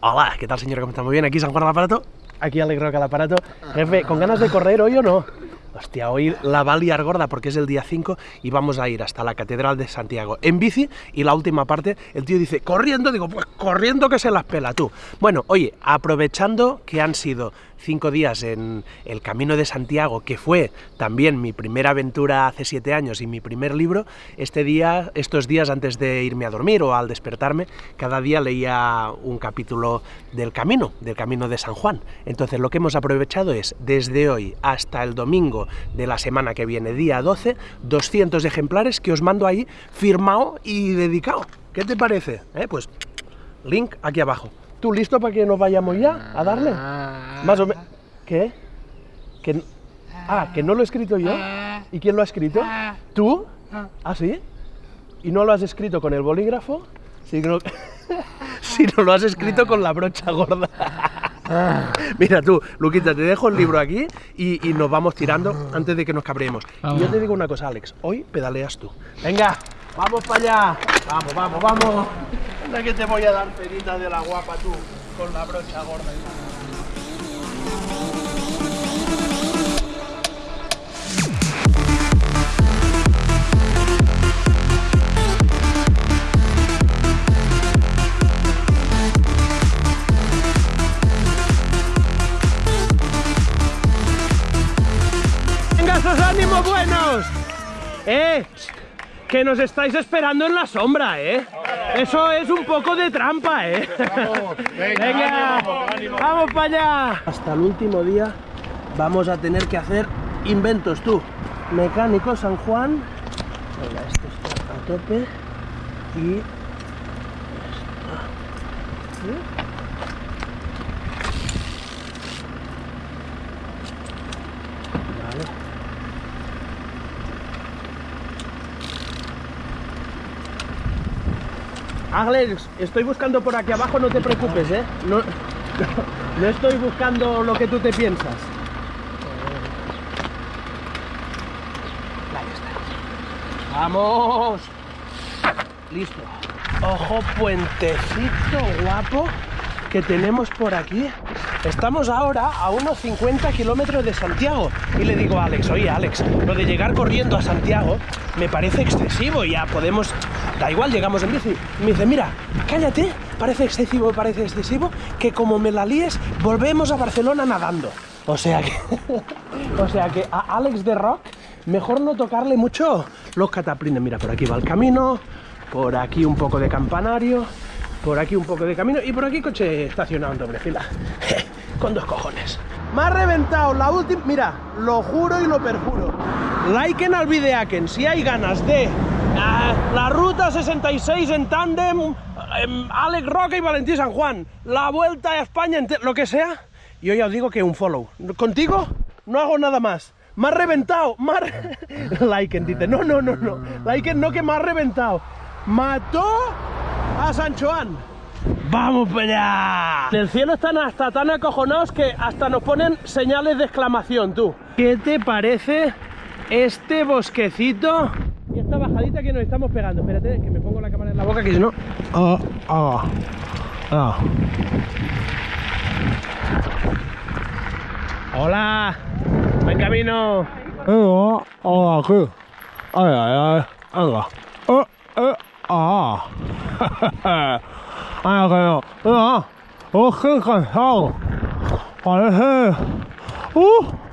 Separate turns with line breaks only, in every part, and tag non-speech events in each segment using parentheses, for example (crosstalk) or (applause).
Hola, ¿qué tal señor? ¿Cómo está? Muy bien, aquí San Juan al aparato, aquí Alegro al aparato. Jefe, ¿con ganas de correr hoy o no? Hostia, hoy la va a liar gorda porque es el día 5 y vamos a ir hasta la Catedral de Santiago en bici y la última parte el tío dice, corriendo, digo, pues corriendo que se las pela tú. Bueno, oye, aprovechando que han sido cinco días en el Camino de Santiago, que fue también mi primera aventura hace siete años y mi primer libro, este día, estos días antes de irme a dormir o al despertarme, cada día leía un capítulo del Camino, del Camino de San Juan. Entonces lo que hemos aprovechado es, desde hoy hasta el domingo de la semana que viene, día 12, 200 ejemplares que os mando ahí firmado y dedicado. ¿Qué te parece? ¿Eh? Pues link aquí abajo. ¿Tú listo para que nos vayamos ya a darle? Más o menos. ¿Qué? Que... Ah, que no lo he escrito yo. ¿Y quién lo ha escrito? ¿Tú? ¿Ah, sí? ¿Y no lo has escrito con el bolígrafo? Si no, (laughs) si no lo has escrito con la brocha gorda. (laughs) Mira tú, Luquita, te dejo el libro aquí y, y nos vamos tirando antes de que nos cabremos. Y yo te digo una cosa, Alex, hoy pedaleas tú. Venga, vamos para allá. Vamos, vamos, vamos. Anda que te voy a dar penita de la guapa tú, con la brocha gorda. ¡Venga, esos ánimos buenos! ¡Eh! Que nos estáis esperando en la sombra, ¿eh? Eso es un poco de trampa, ¿eh? Venga, (laughs) vamos para allá. Hasta el último día vamos a tener que hacer inventos, tú. Mecánico San Juan. Venga, esto está a tope. Y... esto. ¿Sí? Vale. Alex, estoy buscando por aquí abajo, no te preocupes, ¿eh? No, (laughs) no estoy buscando lo que tú te piensas. Ahí está. ¡Vamos! Listo. Ojo, puentecito guapo que tenemos por aquí. Estamos ahora a unos 50 kilómetros de Santiago. Y le digo a Alex, oye Alex, lo de llegar corriendo a Santiago me parece excesivo. Ya podemos... Da igual, llegamos en bici. Me dice, mira, cállate, parece excesivo, parece excesivo, que como me la líes, volvemos a Barcelona nadando. O sea que... (laughs) o sea que a Alex de Rock, mejor no tocarle mucho los cataplines. Mira, por aquí va el camino, por aquí un poco de campanario, por aquí un poco de camino y por aquí coche estacionado en doble fila. (laughs) Con dos cojones. Me ha reventado la última... Mira, lo juro y lo perjuro. Liken al videaken si hay ganas de la ruta 66 en tándem, em, Alex Roca y Valentín San Juan, la vuelta a España, lo que sea. Yo ya os digo que un follow. Contigo no hago nada más. Me ha reventado. Me ha re- (laughs) Liken dice, no, no, no, no. Liken no que me ha reventado. Mató a San Juan. ¡Vamos para allá! En el cielo están hasta tan acojonados que hasta nos ponen señales de exclamación, tú. ¿Qué te parece este bosquecito? Y esta bajadita que nos estamos pegando. Espérate, que me pongo la cámara en la boca, que si no... Ah, ah, ah. ¡Hola! ¡Buen camino!
Venga, ahora aquí. Ay, ay, ay. Venga. Eh, eh, ah. (laughs) Ay, que no. Oh, qué cansado. Parece. Uh.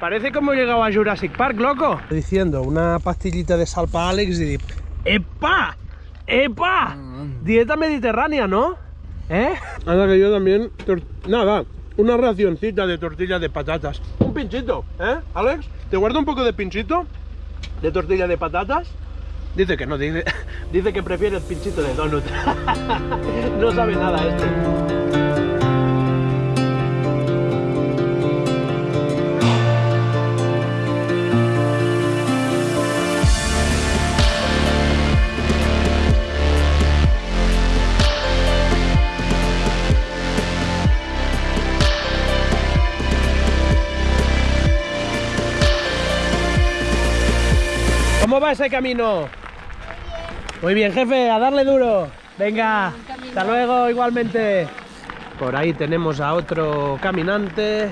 Parece como he llegado a Jurassic Park, loco. Diciendo una pastillita de sal para Alex y ¡Epa! ¡Epa! Dieta mediterránea, ¿no? ¿Eh? Anda que yo también... tor- Nada, una racioncita de tortillas de patatas. Un pinchito, ¿eh, Alex? ¿Te guardo un poco de pinchito? ¿De tortilla de patatas? Dice que no, dice, (laughs) dice que prefiere el pinchito de donut. (laughs) no sabe nada este. ¿Cómo va ese camino? Muy bien, jefe, a darle duro. Venga, hasta luego igualmente. Por ahí tenemos a otro caminante.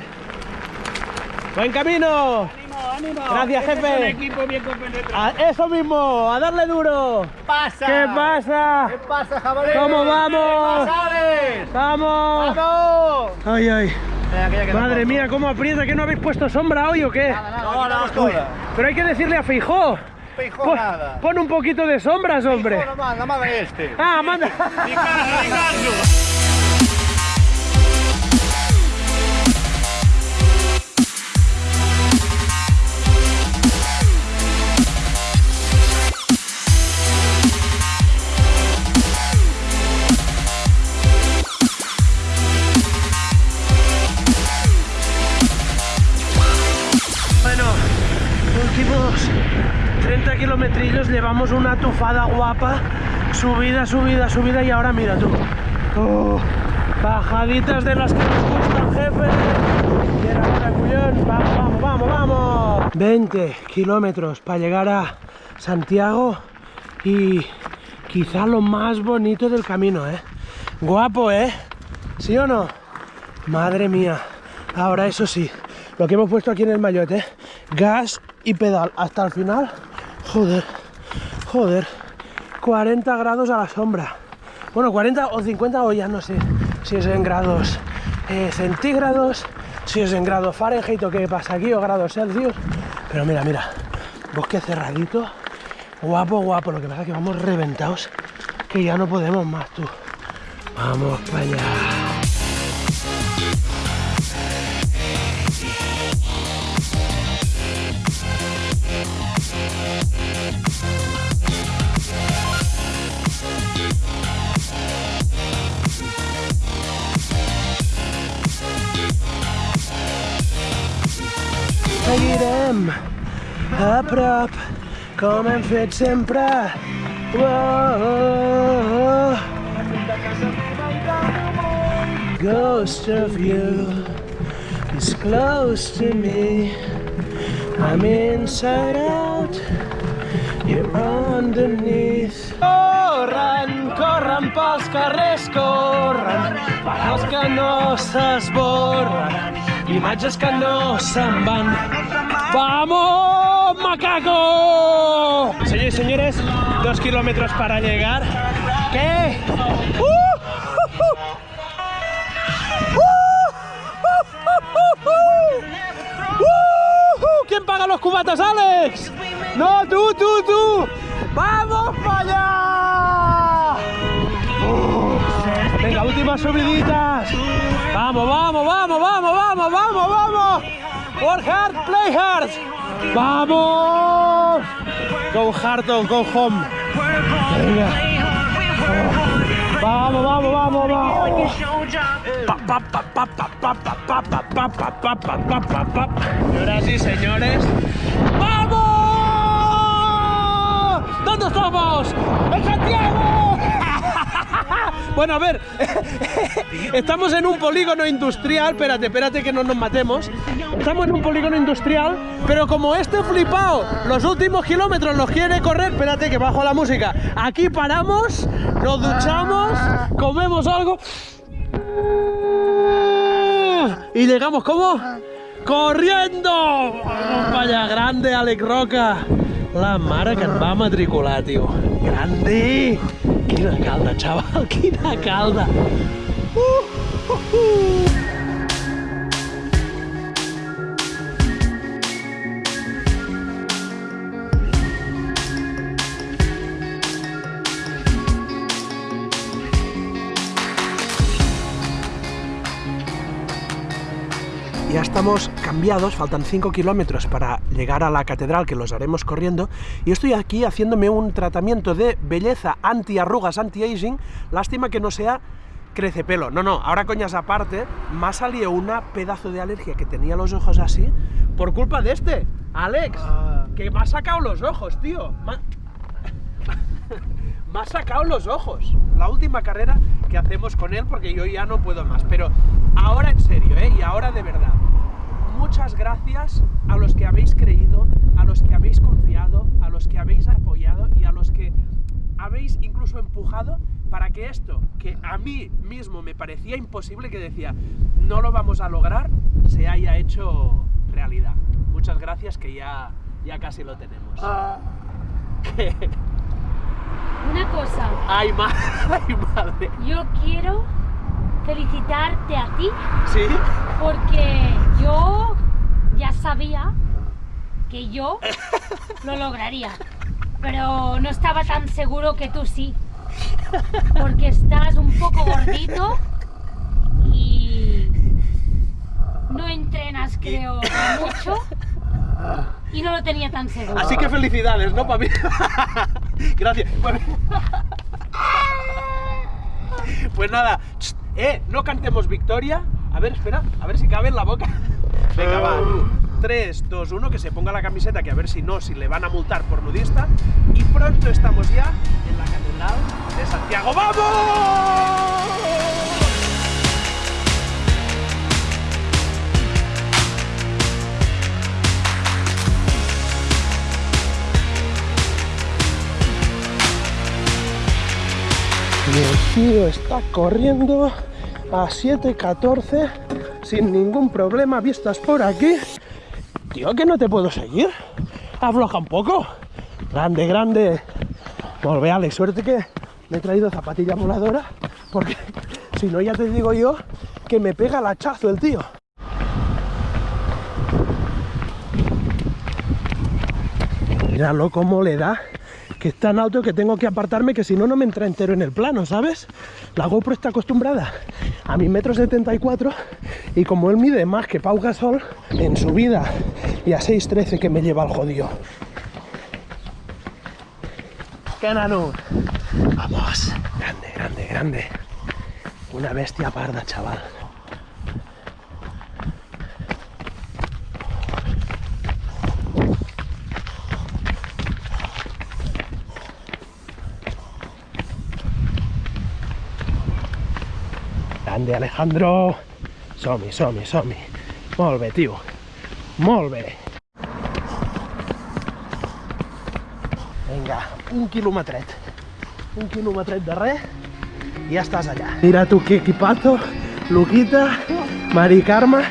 ¡Buen camino!
¡Ánimo, ánimo!
Gracias,
Este
jefe.
Es un equipo bien compenetrado.
A eso mismo, a darle duro.
pasa?
¿Qué pasa?
¿Qué pasa, jabalí?
¿Cómo vamos?
¿Qué?
¡Vamos!
¡Vamos!
Ay, ay. Madre mía, ¿cómo aprieta? ¿Que no habéis puesto sombra hoy o qué?
Nada, nada, no, nada, toda.
Pero hay que decirle a Feijó. Pon, un poquito de sombras, hombre.
Este.
Ah, manda. (laughs) 30 kilometrillos llevamos una tufada guapa. Subida, subida, subida y ahora mira tú. Oh, bajaditas de las que nos gustan, jefe. Mira. Vamos, vamos, vamos, vamos. 20 kilómetros para llegar a Santiago y quizá lo más bonito del camino, ¿eh? Guapo, ¿eh? ¿Sí o no? Madre mía. Ahora eso sí, lo que hemos puesto aquí en el mayote, gas y pedal hasta el final. Joder, joder. 40 grados a la sombra. Bueno, 40 o 50 o ya no sé si es en grados eh, centígrados, si es en grados Fahrenheit o qué pasa aquí, o grados Celsius. Pero mira, mira, bosque cerradito, guapo, guapo. Lo que pasa es que vamos reventados, que ya no podemos más, tú. Vamos para allá. Seguirem a prop, com hem fet sempre. Whoa. Ghost of you is close to me. I'm inside out, you're underneath. Corren, corren pels carrers, corren, els que no s'esborren, imatges que no. ¡Vamos, macaco! Señores y señores, dos kilómetros para llegar. ¿Qué? ¡Uh! ¡Uh! ¿Quién paga los cubatas, Alex? No, tú, tú, tú. ¡Vamos para allá! Subiditas. Vamos, vamos, vamos, vamos, vamos, vamos, vamos. Hard, play hard. Vamos. Go hard or go home. Vamos, vamos, vamos, vamos. Y señores. ¡Vamos! ¿Dónde estamos? (laughs) Bueno, a ver, (laughs) estamos en un polígono industrial, espérate, espérate que no nos matemos. Estamos en un polígono industrial, pero como este flipado los últimos kilómetros los quiere correr, espérate que bajo la música. Aquí paramos, nos duchamos, comemos algo y llegamos, ¿cómo? ¡Corriendo! Vaya, grande, Alex Roca. La mare que et va matricular, tio. Grande! Quina calda, xaval, quina calda! Uh, uh, uh. Ya estamos cambiados, faltan 5 kilómetros para llegar a la catedral, que los haremos corriendo, y estoy aquí haciéndome un tratamiento de belleza anti-arrugas, anti-aging, lástima que no sea crece pelo. No, no, ahora coñas aparte, me ha salido una pedazo de alergia que tenía los ojos así, por culpa de este, Alex, que me ha sacado los ojos, tío. Me ha- (laughs) me ha sacado los ojos. La última carrera que hacemos con él, porque yo ya no puedo más. Pero ahora en serio, ¿eh? Y ahora de verdad. Muchas gracias a los que habéis creído, a los que habéis confiado, a los que habéis apoyado y a los que habéis incluso empujado para que esto, que a mí mismo me parecía imposible, que decía, no lo vamos a lograr, se haya hecho realidad. Muchas gracias, que ya, ya casi lo tenemos. (laughs) ¿Qué?
Una cosa,
Ay, ma- (laughs) ay, madre.
yo quiero felicitarte a ti
¿Sí?
porque yo ya sabía que yo lo lograría, pero no estaba tan seguro que tú sí, porque estás un poco gordito y no entrenas creo mucho y no lo tenía tan seguro.
Así que felicidades, ¿no, para (laughs) mí? Gracias. Bueno. Pues nada, eh, no cantemos victoria. A ver, espera, a ver si cabe en la boca. Venga, va. 3, 2, 1, que se ponga la camiseta, que a ver si no, si le van a multar por nudista. Y pronto estamos ya en la Catedral de Santiago. ¡Vamos! Y el tío está corriendo a 7.14 sin ningún problema, vistas por aquí. Tío, que no te puedo seguir. Afloja un poco. Grande, grande. Volve, Alex, suerte que me he traído zapatilla voladora, porque (laughs) si no ya te digo yo que me pega el hachazo el tío. Míralo cómo le da, que es tan alto que tengo que apartarme que si no, no me entra entero en el plano, ¿sabes? La GoPro está acostumbrada a mi metro 74 y como él mide más que Pau Gasol en su vida y a 6.13 que me lleva al jodido. ¡Qué nano! Vamos, grande, grande, grande. Una bestia parda, chaval. Grande, Alejandro. Som-hi, som-hi, som-hi. Molt bé, tio. Molt un quilometret. Un quilometret de res i ja estàs allà. Mira tu qué equipazo, Luquita, Mari Carme.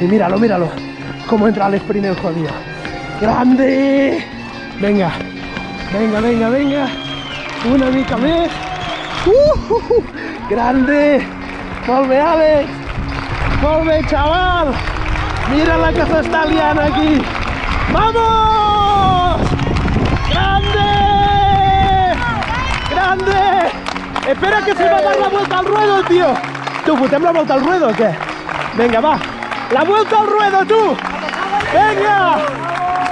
Y míralo, míralo. Cómo entra al sprint el jodido. ¡Grande! Venga, venga, venga, venga. Una mica més. Uh, uh, uh. Grande! Àlex! Molt bé, chaval! Mira la que s'està liant aquí! ¡Vamos! ¡Grande! ¡Grande! Espera que se va a dar la vuelta al ruedo, tío. ¿Tú fotem la vuelta al ruedo o qué? Venga, va. ¡La vuelta al ruedo, tú! ¡Venga!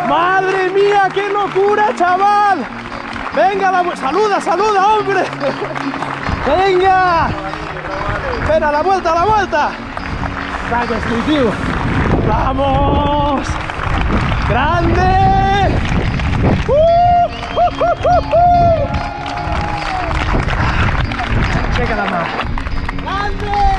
¡Madre mía, qué locura, chaval! Venga, la vu- saluda, saluda, hombre. (laughs) Venga. Espera, la vuelta, la vuelta. Este tío. Vamos. Grande. Uh, uh, uh, uh, uh. Venga, la más. ¡Grande!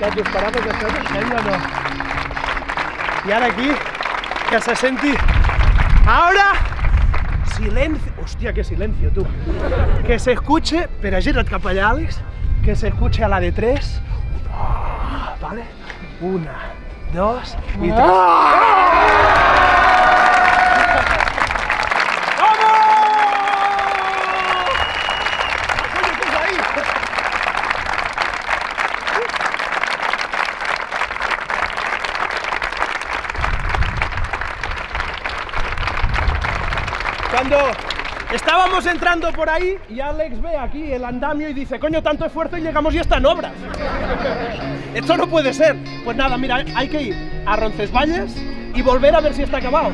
Ja t'ho esperava que o no? I ara aquí, que se senti... Ahora, silencio. Hostia, qué silencio, tú. Que se escuche, pero gira't cap allà, Àlex, que se escuche a la de tres. Ah, ¿Vale? Una, dos y tres. ¡Vamos! Coño, ¿qué es ahí? Cuando estábamos entrando por ahí y Alex ve aquí el andamio y dice, coño, tanto esfuerzo y llegamos y está en obras. Esto no puede ser. Pues nada, mira, hay que ir a Roncesvalles y volver a ver si está acabado.